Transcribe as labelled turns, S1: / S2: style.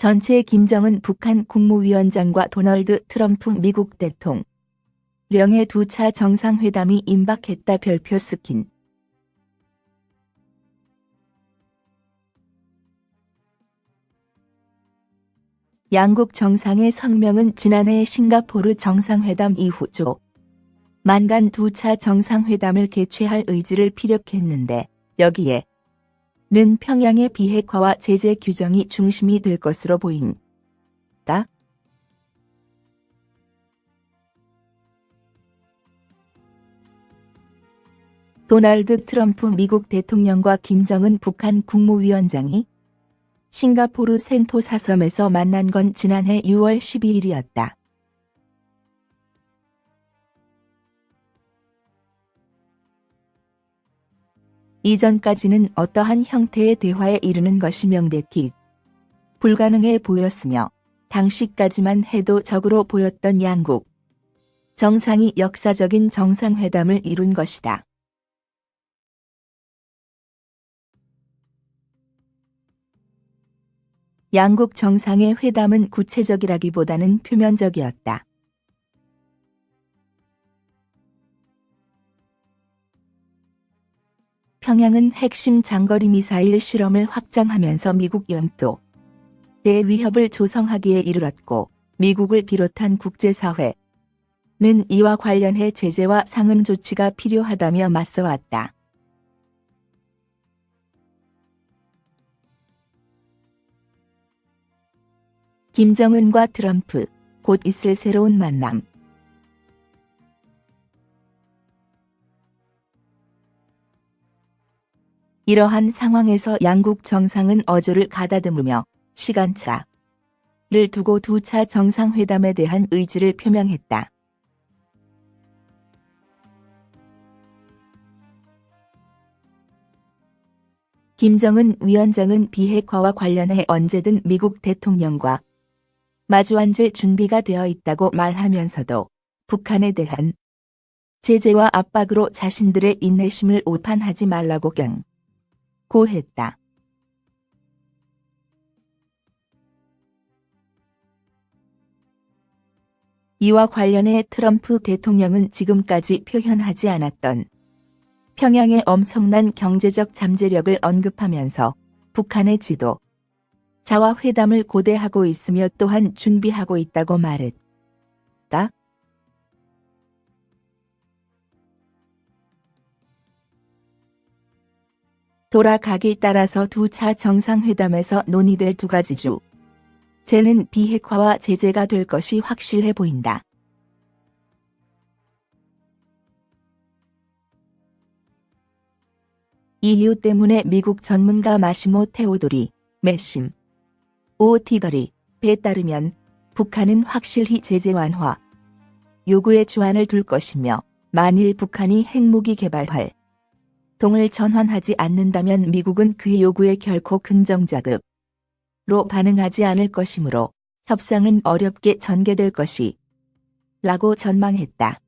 S1: 전체 김정은 북한 국무위원장과 도널드 트럼프 미국 대통령의 두 차 정상회담이 임박했다 별표 스킨. 양국 정상의 성명은 지난해 싱가포르 정상회담 이후죠. 만간 두 차 정상회담을 개최할 의지를 피력했는데 여기에 는 평양의 비핵화와 제재 규정이 중심이 될 것으로 보인다. 도널드 트럼프 미국 대통령과 김정은 북한 국무위원장이 싱가포르 센토사 섬에서 만난 건 지난해 6월 12일이었다. 이전까지는 어떠한 형태의 대화에 이르는 것이 명백히 불가능해 보였으며 당시까지만 해도 적으로 보였던 양국 정상이 역사적인 정상회담을 이룬 것이다. 양국 정상의 회담은 구체적이라기보다는 표면적이었다. 평양은 핵심 장거리 미사일 실험을 확장하면서 미국 연도 대 위협을 조성하기에 이르렀고 미국을 비롯한 국제사회는 이와 관련해 제재와 상응 조치가 필요하다며 맞서왔다. 김정은과 트럼프, 곧 있을 새로운 만남. 이러한 상황에서 양국 정상은 어조를 가다듬으며 시간차를 두고 두 차 정상회담에 대한 의지를 표명했다. 김정은 위원장은 비핵화와 관련해 언제든 미국 대통령과 마주 앉을 준비가 되어 있다고 말하면서도 북한에 대한 제재와 압박으로 자신들의 인내심을 오판하지 말라고 경 고했다. 이와 관련해 트럼프 대통령은 지금까지 표현하지 않았던 평양의 엄청난 경제적 잠재력을 언급하면서 북한의 지도 자와 회담을 고대하고 있으며 또한 준비하고 있다고 말했다. 돌아가기 따라서 두 차 정상회담에서 논의될 두 가지 주. 제는 비핵화와 제재가 될 것이 확실해 보인다. 이 이유 때문에 미국 전문가 마시모 테오도리, 메신, 오티거리에 따르면 북한은 확실히 제재 완화 요구에 주안을 둘 것이며 만일 북한이 핵무기 개발할 동을 전환하지 않는다면 미국은 그 요구에 결코 긍정자급로 반응하지 않을 것이므로 협상은 어렵게 전개될 것이 라고 전망했다.